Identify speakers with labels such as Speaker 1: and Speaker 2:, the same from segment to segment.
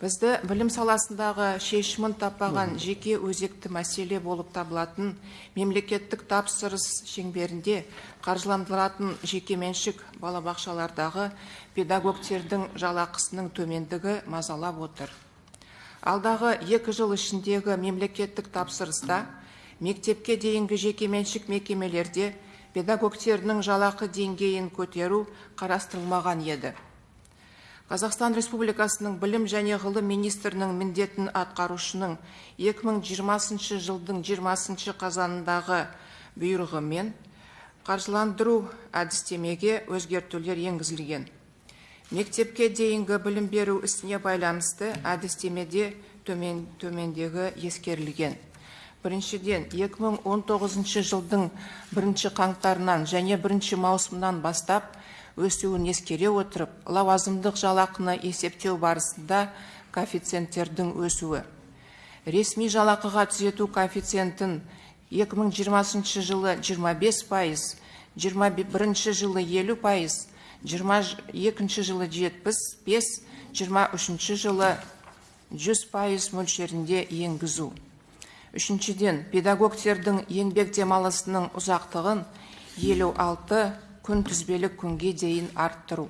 Speaker 1: бізді білім саласындағы шешімін таппаған жеке өзекті мәселе болып табылатын мемлекеттік тапсырыс шеңберінде қаржыландыратын жекеменшік балабақшалардағы педагогтердің жалақысының төмендігі мазалап отыр. Алдағы екі жыл ішіндегі мемлекеттік тапсырыста мектепке дейінгі жекеменшік мекемелерде педагогтердің жалақы деңгейін көтеру қарастырылмаған еді. Қазақстан Республикасының білім және ғылым министрінің міндетін атқарушының 2020 жылдың 20 қазанындағы бұйрығымен қаржыландыру әдістемеге өзгертулер енгізілген. Мектепке дейінгі білім беру ісіне байланысты әдістемеде төмен, төмендегі ескерілген. Біріншіден, 2019 жылдың бірінші қаңтарынан және бірінші маусымнан бастап өсуін ескере отырып, лауазымдық жалақыны есептеу барысында коэффициенттердің өсуі. Ресми жалақыға түзету коэффициентін 2020 жылы 25 пайыз, 21 жылы 50 пайыз, 22 жылы 75, 23 жылы 100 пайыз мөлшерінде енгізу. Үшіншіден, педагогтердің еңбек демалысының ұзақтығын 56 күнтізбелік күнге дейін арттыру.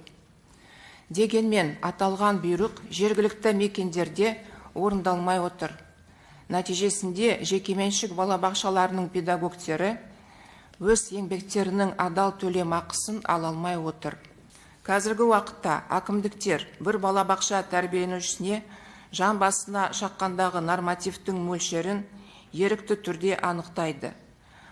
Speaker 1: Дегенмен аталған бұйрық жергілікті мекендерде орындалмай отыр. Нәтижесінде жекеменшік балабақшаларының педагогтері өз еңбектерінің адал төлемақысын ала алмай отыр. Қазіргі уақытта әкімдіктер бір балабақша тәрбиеленушісіне жан басына шаққандағы нормативтің мөлшерін ерікті түрде анықтайды.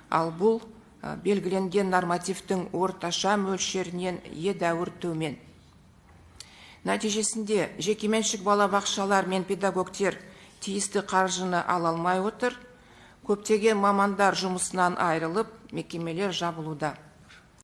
Speaker 1: Ал бұл белгіленген нормативтің орташа мөлшерінен едәуір төмен. Нәтижесінде жекеменшік балабақшалар мен педагогтер тиісті қаржыны ала алмай отыр. Көптеген мамандар жұмысынан айырылып мекемелер жабылуда.